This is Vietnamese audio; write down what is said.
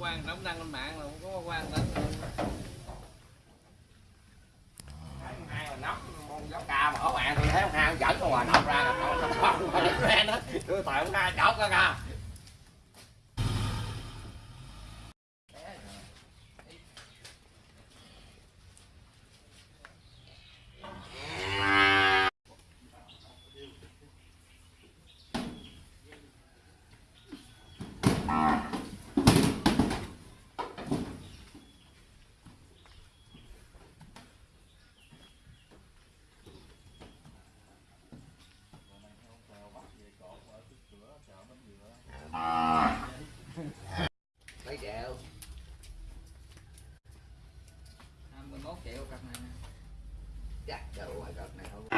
quan đóng đăng lên mạng là không có quan đến hai mà nóc giáo ca mà ở bạn tôi thấy ông hai dẫn con hòa nóc ra là tôi tại ông hai chọc ra kìa. mấy triệu 21 triệu cặp này nè. Chắc đâu ngoài cặp này không